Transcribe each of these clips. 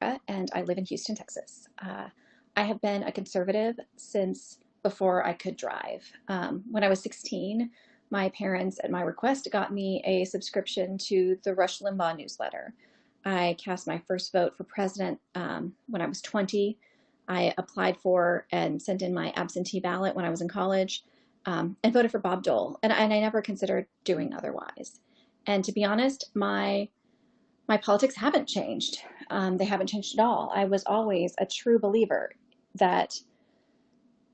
and I live in Houston, Texas. Uh, I have been a conservative since before I could drive. Um, when I was 16, my parents, at my request, got me a subscription to the Rush Limbaugh newsletter. I cast my first vote for president um, when I was 20. I applied for and sent in my absentee ballot when I was in college um, and voted for Bob Dole. And, and I never considered doing otherwise. And to be honest, my my politics haven't changed. Um, they haven't changed at all. I was always a true believer that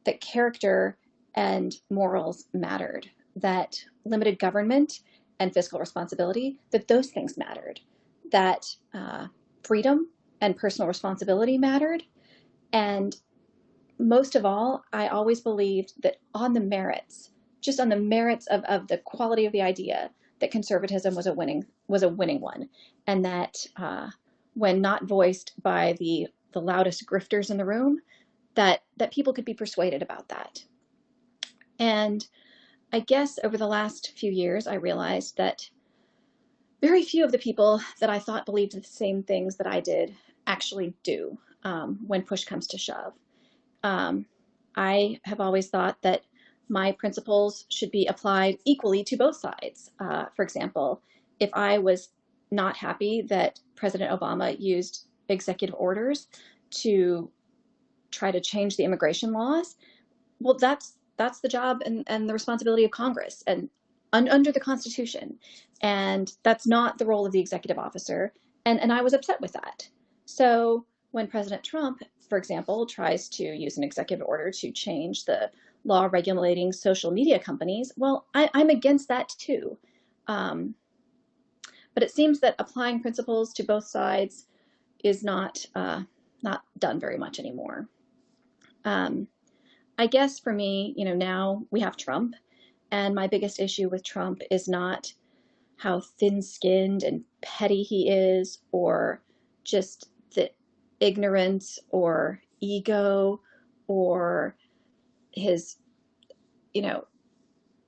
that character and morals mattered, that limited government and fiscal responsibility, that those things mattered, that uh, freedom and personal responsibility mattered. And most of all, I always believed that on the merits, just on the merits of, of the quality of the idea, that conservatism was a winning was a winning one, and that uh, when not voiced by the the loudest grifters in the room, that that people could be persuaded about that. And I guess over the last few years, I realized that very few of the people that I thought believed the same things that I did actually do um, when push comes to shove. Um, I have always thought that my principles should be applied equally to both sides. Uh, for example, if I was not happy that President Obama used executive orders to try to change the immigration laws, well, that's that's the job and, and the responsibility of Congress and un, under the Constitution. And that's not the role of the executive officer. And, and I was upset with that. So when President Trump, for example, tries to use an executive order to change the law regulating social media companies, well, I, am against that too. Um, but it seems that applying principles to both sides is not uh, not done very much anymore. Um, I guess for me, you know, now we have Trump, and my biggest issue with Trump is not how thin-skinned and petty he is, or just the ignorance or ego or his, you know,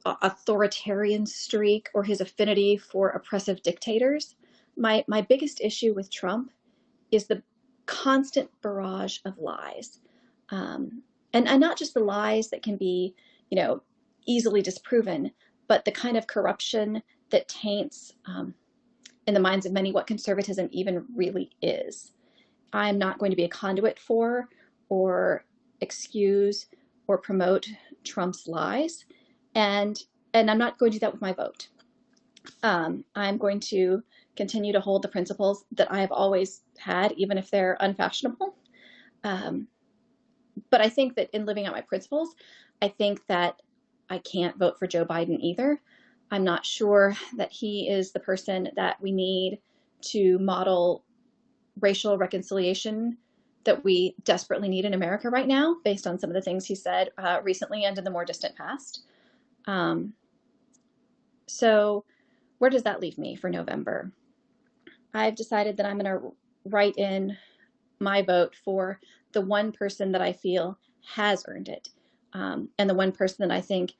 authoritarian streak or his affinity for oppressive dictators. My, my biggest issue with Trump is the constant barrage of lies. Um, and, and not just the lies that can be, you know, easily disproven, but the kind of corruption that taints um, in the minds of many what conservatism even really is. I'm not going to be a conduit for or excuse or promote Trump's lies. And, and I'm not going to do that with my vote. Um, I'm going to continue to hold the principles that I have always had, even if they're unfashionable. Um, but I think that in living out my principles, I think that I can't vote for Joe Biden either. I'm not sure that he is the person that we need to model racial reconciliation that we desperately need in America right now, based on some of the things he said uh, recently and in the more distant past. Um, so where does that leave me for November? I've decided that I'm going to write in my vote for the one person that I feel has earned it, um, and the one person that I think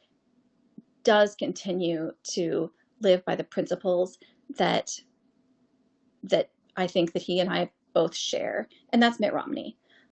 does continue to live by the principles that that I think that he and I both share, and that's Mitt Romney.